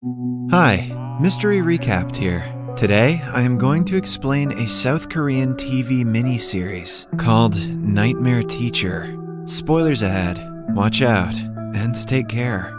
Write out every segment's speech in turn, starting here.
Hi, Mystery Recapped here. Today, I am going to explain a South Korean TV miniseries called Nightmare Teacher. Spoilers ahead. Watch out and take care.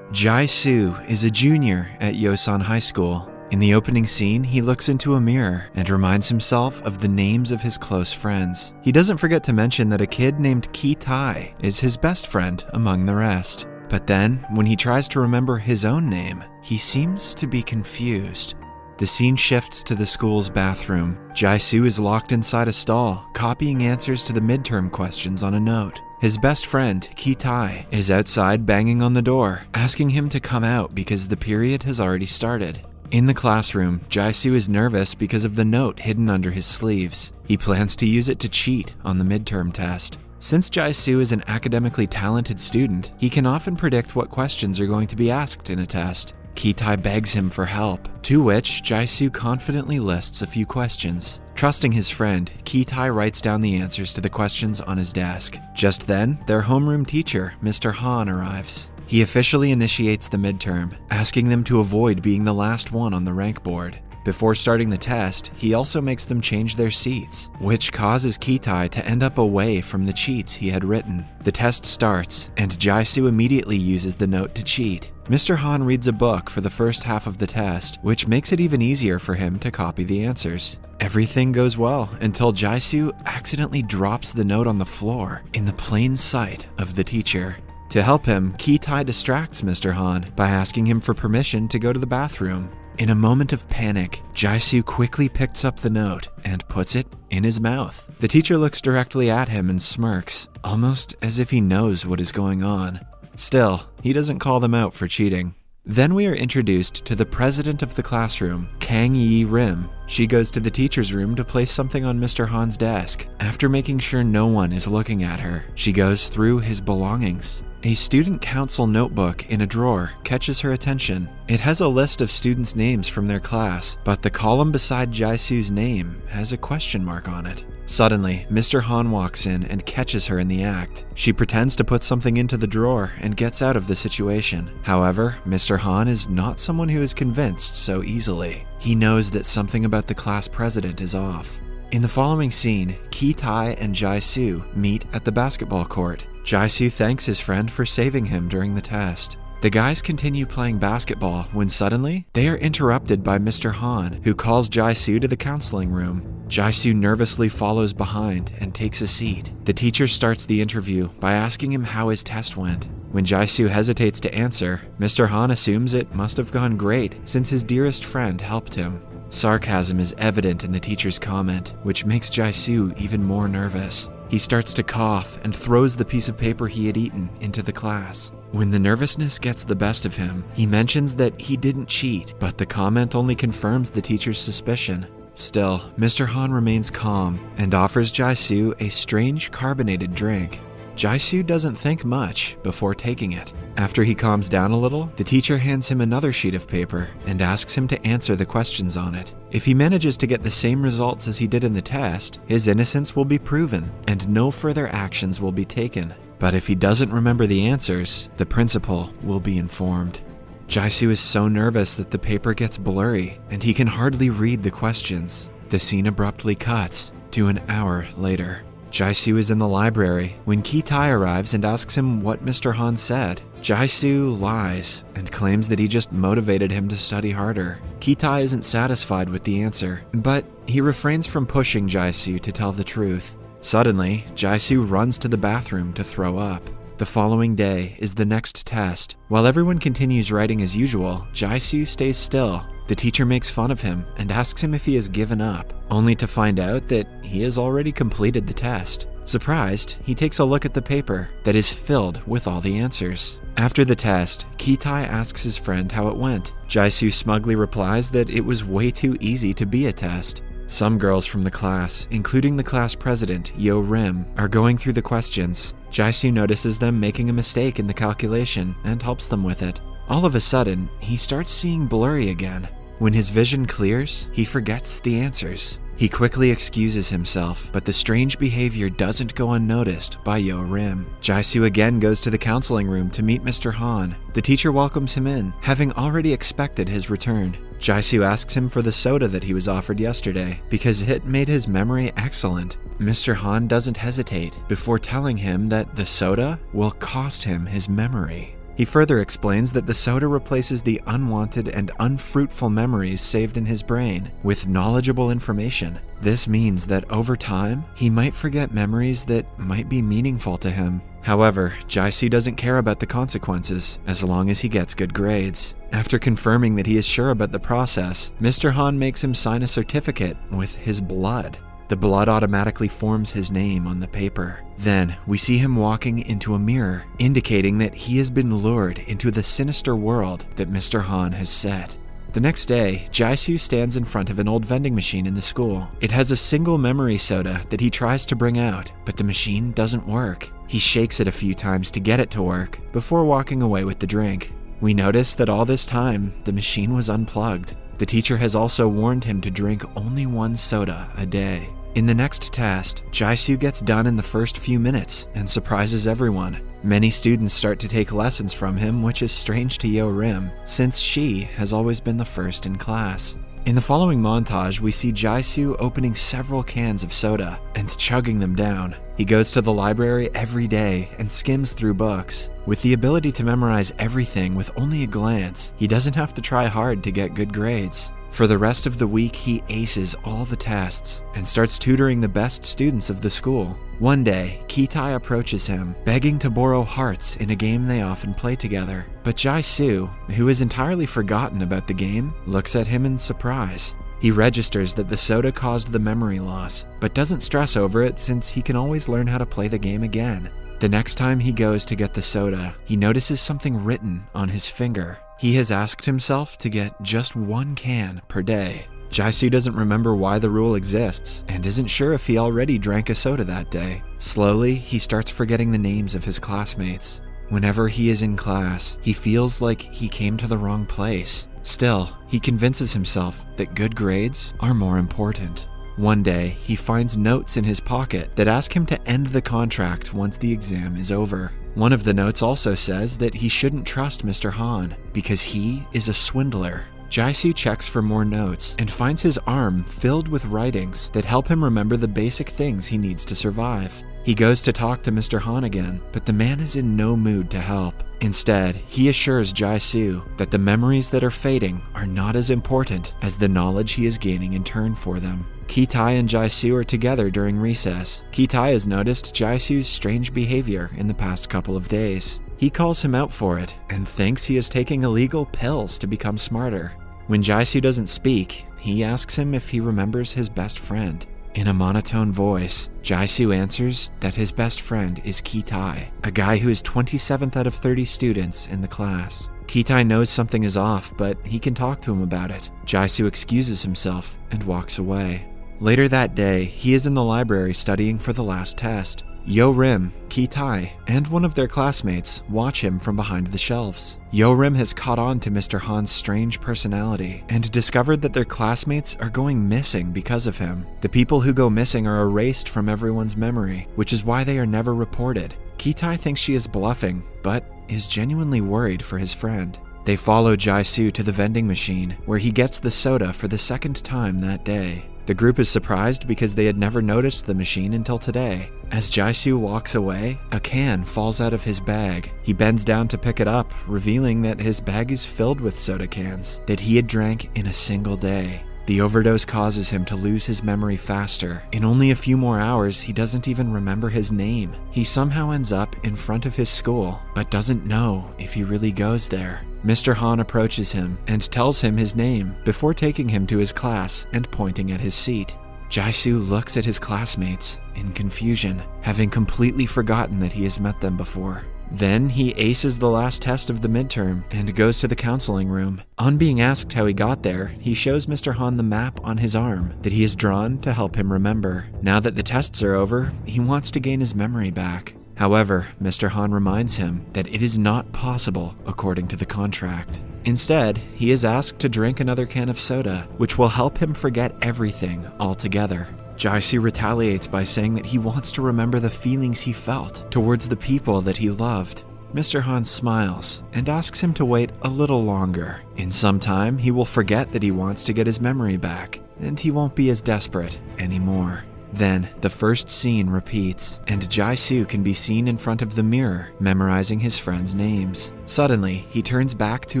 Jai Soo is a junior at Yosan High School. In the opening scene, he looks into a mirror and reminds himself of the names of his close friends. He doesn't forget to mention that a kid named Ki Tai is his best friend among the rest. But then, when he tries to remember his own name, he seems to be confused. The scene shifts to the school's bathroom. Jai Soo is locked inside a stall, copying answers to the midterm questions on a note. His best friend, Ki Tai, is outside banging on the door, asking him to come out because the period has already started. In the classroom, Jaisu is nervous because of the note hidden under his sleeves. He plans to use it to cheat on the midterm test. Since Jaisu is an academically talented student, he can often predict what questions are going to be asked in a test. Kitai begs him for help, to which Jaisu confidently lists a few questions. Trusting his friend, Kitai writes down the answers to the questions on his desk. Just then, their homeroom teacher, Mr. Han, arrives. He officially initiates the midterm, asking them to avoid being the last one on the rank board. Before starting the test, he also makes them change their seats, which causes Kitai to end up away from the cheats he had written. The test starts, and Jaisu immediately uses the note to cheat. Mr. Han reads a book for the first half of the test, which makes it even easier for him to copy the answers. Everything goes well until Jaisu accidentally drops the note on the floor in the plain sight of the teacher. To help him, Kitai distracts Mr. Han by asking him for permission to go to the bathroom. In a moment of panic, Jaisu quickly picks up the note and puts it in his mouth. The teacher looks directly at him and smirks, almost as if he knows what is going on. Still, he doesn't call them out for cheating. Then we are introduced to the president of the classroom, Kang Yi Rim. She goes to the teacher's room to place something on Mr. Han's desk. After making sure no one is looking at her, she goes through his belongings. A student council notebook in a drawer catches her attention. It has a list of students' names from their class, but the column beside Jaisu's name has a question mark on it. Suddenly, Mr. Han walks in and catches her in the act. She pretends to put something into the drawer and gets out of the situation. However, Mr. Han is not someone who is convinced so easily. He knows that something about the class president is off. In the following scene, Ki Tai and Jai Su meet at the basketball court. Jaisu thanks his friend for saving him during the test. The guys continue playing basketball when suddenly they are interrupted by Mr. Han, who calls Jaisu to the counseling room. Jaisu nervously follows behind and takes a seat. The teacher starts the interview by asking him how his test went. When Jaisu hesitates to answer, Mr. Han assumes it must have gone great since his dearest friend helped him. Sarcasm is evident in the teacher's comment, which makes Jaisu even more nervous. He starts to cough and throws the piece of paper he had eaten into the class. When the nervousness gets the best of him, he mentions that he didn't cheat, but the comment only confirms the teacher's suspicion. Still, Mr. Han remains calm and offers Jaisu a strange carbonated drink. Jaisu doesn't think much before taking it. After he calms down a little, the teacher hands him another sheet of paper and asks him to answer the questions on it. If he manages to get the same results as he did in the test, his innocence will be proven and no further actions will be taken. But if he doesn't remember the answers, the principal will be informed. Jaisu is so nervous that the paper gets blurry and he can hardly read the questions. The scene abruptly cuts to an hour later. Jaisu is in the library when Ki Tai arrives and asks him what Mr. Han said. Jaisu lies and claims that he just motivated him to study harder. Ki Tai isn't satisfied with the answer, but he refrains from pushing Jaisu to tell the truth. Suddenly, Jaisu runs to the bathroom to throw up. The following day is the next test. While everyone continues writing as usual, Jaisu stays still the teacher makes fun of him and asks him if he has given up, only to find out that he has already completed the test. Surprised, he takes a look at the paper that is filled with all the answers. After the test, Kitai asks his friend how it went. Jaisu smugly replies that it was way too easy to be a test. Some girls from the class, including the class president, Yo Rim, are going through the questions. Jaisu notices them making a mistake in the calculation and helps them with it. All of a sudden, he starts seeing blurry again. When his vision clears, he forgets the answers. He quickly excuses himself, but the strange behavior doesn't go unnoticed by Yo Rim. Jaisu again goes to the counseling room to meet Mr. Han. The teacher welcomes him in, having already expected his return. Jaisu asks him for the soda that he was offered yesterday, because it made his memory excellent. Mr. Han doesn't hesitate before telling him that the soda will cost him his memory. He further explains that the soda replaces the unwanted and unfruitful memories saved in his brain with knowledgeable information. This means that over time, he might forget memories that might be meaningful to him. However, Jaisu doesn't care about the consequences as long as he gets good grades. After confirming that he is sure about the process, Mr. Han makes him sign a certificate with his blood. The blood automatically forms his name on the paper. Then, we see him walking into a mirror, indicating that he has been lured into the sinister world that Mr. Han has set. The next day, Jaisu stands in front of an old vending machine in the school. It has a single memory soda that he tries to bring out, but the machine doesn't work. He shakes it a few times to get it to work, before walking away with the drink. We notice that all this time, the machine was unplugged. The teacher has also warned him to drink only one soda a day. In the next test, Jaisu gets done in the first few minutes and surprises everyone. Many students start to take lessons from him, which is strange to Yo Rim, since she has always been the first in class. In the following montage, we see Jaisu opening several cans of soda and chugging them down. He goes to the library every day and skims through books. With the ability to memorize everything with only a glance, he doesn't have to try hard to get good grades. For the rest of the week, he aces all the tests and starts tutoring the best students of the school. One day, Kitai approaches him, begging to borrow hearts in a game they often play together. But Jai Su, who has entirely forgotten about the game, looks at him in surprise. He registers that the soda caused the memory loss, but doesn't stress over it since he can always learn how to play the game again. The next time he goes to get the soda, he notices something written on his finger. He has asked himself to get just one can per day. Jaisu doesn't remember why the rule exists and isn't sure if he already drank a soda that day. Slowly, he starts forgetting the names of his classmates. Whenever he is in class, he feels like he came to the wrong place. Still, he convinces himself that good grades are more important. One day, he finds notes in his pocket that ask him to end the contract once the exam is over. One of the notes also says that he shouldn't trust Mr. Han because he is a swindler. Jaisu checks for more notes and finds his arm filled with writings that help him remember the basic things he needs to survive. He goes to talk to Mr. Han again, but the man is in no mood to help. Instead, he assures Jaisu that the memories that are fading are not as important as the knowledge he is gaining in turn for them. Kitai and Jaisu are together during recess. Kitai has noticed Jaisu's strange behavior in the past couple of days. He calls him out for it and thinks he is taking illegal pills to become smarter. When Jaisu doesn't speak, he asks him if he remembers his best friend. In a monotone voice, Jaisu answers that his best friend is Kitai, a guy who is 27th out of 30 students in the class. Kitai knows something is off, but he can talk to him about it. Jaisu excuses himself and walks away. Later that day, he is in the library studying for the last test. Yo Rim, Ki Tai, and one of their classmates watch him from behind the shelves. Yo Rim has caught on to Mr. Han's strange personality and discovered that their classmates are going missing because of him. The people who go missing are erased from everyone's memory, which is why they are never reported. Ki Tai thinks she is bluffing, but is genuinely worried for his friend. They follow Jaisu to the vending machine, where he gets the soda for the second time that day. The group is surprised because they had never noticed the machine until today. As Jaisu walks away, a can falls out of his bag. He bends down to pick it up, revealing that his bag is filled with soda cans that he had drank in a single day. The overdose causes him to lose his memory faster. In only a few more hours, he doesn't even remember his name. He somehow ends up in front of his school, but doesn't know if he really goes there. Mr. Han approaches him and tells him his name before taking him to his class and pointing at his seat. Jaisu looks at his classmates in confusion, having completely forgotten that he has met them before. Then he aces the last test of the midterm and goes to the counseling room. On being asked how he got there, he shows Mr. Han the map on his arm that he has drawn to help him remember. Now that the tests are over, he wants to gain his memory back. However, Mr. Han reminds him that it is not possible according to the contract. Instead, he is asked to drink another can of soda, which will help him forget everything altogether. Jaisu retaliates by saying that he wants to remember the feelings he felt towards the people that he loved. Mr. Han smiles and asks him to wait a little longer. In some time, he will forget that he wants to get his memory back, and he won't be as desperate anymore. Then, the first scene repeats, and Jaisu can be seen in front of the mirror, memorizing his friends' names. Suddenly, he turns back to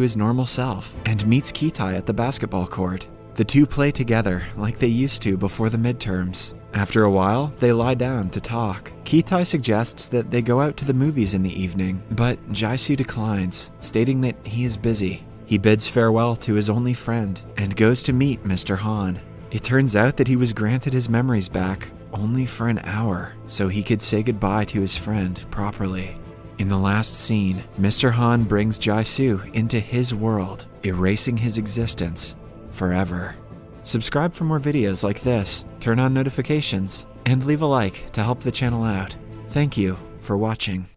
his normal self and meets Kitai at the basketball court. The two play together like they used to before the midterms. After a while, they lie down to talk. Kitai suggests that they go out to the movies in the evening, but Jaisu declines, stating that he is busy. He bids farewell to his only friend and goes to meet Mr. Han. It turns out that he was granted his memories back only for an hour, so he could say goodbye to his friend properly. In the last scene, Mr. Han brings Jaisu into his world, erasing his existence forever. Subscribe for more videos like this, turn on notifications, and leave a like to help the channel out. Thank you for watching.